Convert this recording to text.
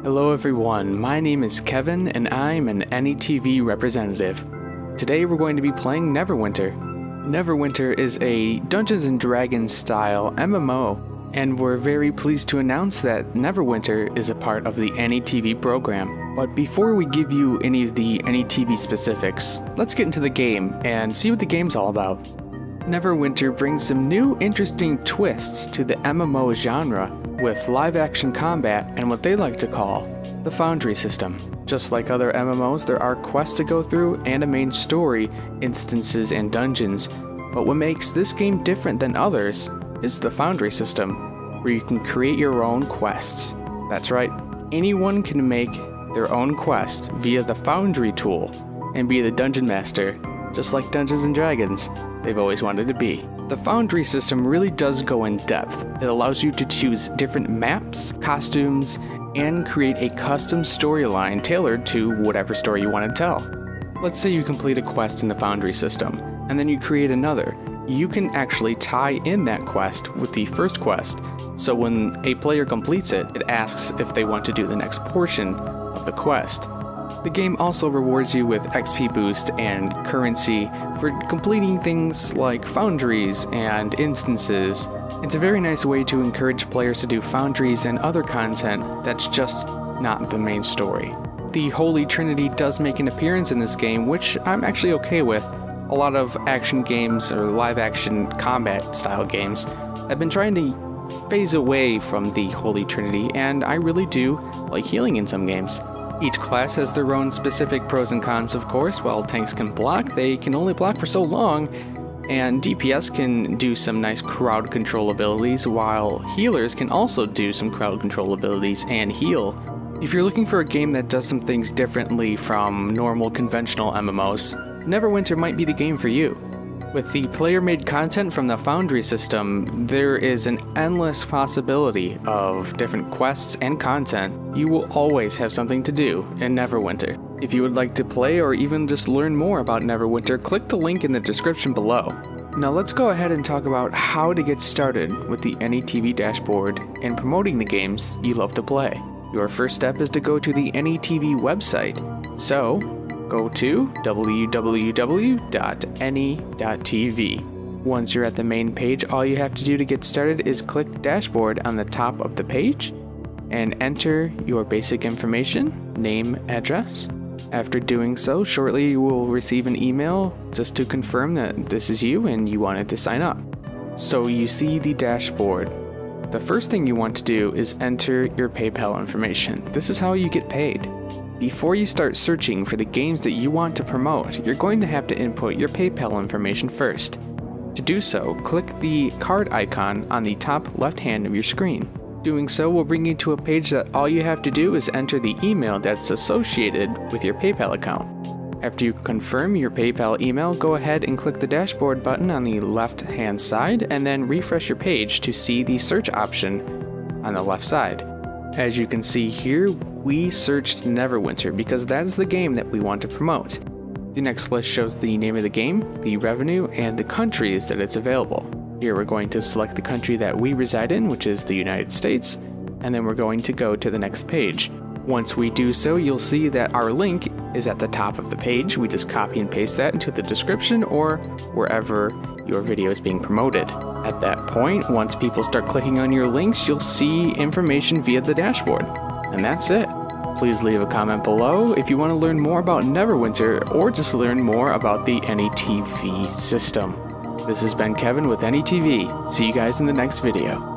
Hello everyone, my name is Kevin and I'm an NETV representative. Today we're going to be playing Neverwinter. Neverwinter is a Dungeons & Dragons style MMO and we're very pleased to announce that Neverwinter is a part of the NETV program. But before we give you any of the NETV specifics, let's get into the game and see what the game's all about. Neverwinter brings some new interesting twists to the MMO genre with live action combat and what they like to call the Foundry system. Just like other MMOs, there are quests to go through and a main story, instances, and dungeons. But what makes this game different than others is the Foundry system, where you can create your own quests. That's right, anyone can make their own quest via the Foundry tool and be the dungeon master just like Dungeons & Dragons, they've always wanted to be. The Foundry system really does go in depth. It allows you to choose different maps, costumes, and create a custom storyline tailored to whatever story you want to tell. Let's say you complete a quest in the Foundry system, and then you create another. You can actually tie in that quest with the first quest, so when a player completes it, it asks if they want to do the next portion of the quest. The game also rewards you with XP boost and currency for completing things like foundries and instances. It's a very nice way to encourage players to do foundries and other content that's just not the main story. The Holy Trinity does make an appearance in this game, which I'm actually okay with. A lot of action games or live action combat style games have been trying to phase away from the Holy Trinity, and I really do like healing in some games. Each class has their own specific pros and cons, of course. While tanks can block, they can only block for so long, and DPS can do some nice crowd control abilities, while healers can also do some crowd control abilities and heal. If you're looking for a game that does some things differently from normal conventional MMOs, Neverwinter might be the game for you. With the player-made content from the Foundry system, there is an endless possibility of different quests and content. You will always have something to do in Neverwinter. If you would like to play or even just learn more about Neverwinter, click the link in the description below. Now let's go ahead and talk about how to get started with the NETV dashboard and promoting the games you love to play. Your first step is to go to the NETV website. So, go to www.ne.tv. Once you're at the main page, all you have to do to get started is click Dashboard on the top of the page and enter your basic information, name, address. After doing so, shortly you will receive an email just to confirm that this is you and you wanted to sign up. So you see the dashboard. The first thing you want to do is enter your PayPal information. This is how you get paid. Before you start searching for the games that you want to promote, you're going to have to input your PayPal information first. To do so, click the card icon on the top left hand of your screen. Doing so will bring you to a page that all you have to do is enter the email that's associated with your PayPal account. After you confirm your PayPal email, go ahead and click the dashboard button on the left hand side and then refresh your page to see the search option on the left side. As you can see here, we searched Neverwinter because that's the game that we want to promote. The next list shows the name of the game, the revenue, and the countries that it's available. Here we're going to select the country that we reside in, which is the United States, and then we're going to go to the next page. Once we do so, you'll see that our link is at the top of the page. We just copy and paste that into the description or wherever your video is being promoted. At that point, once people start clicking on your links, you'll see information via the dashboard. And that's it. Please leave a comment below if you want to learn more about Neverwinter or just learn more about the NETV system. This has been Kevin with NETV. See you guys in the next video.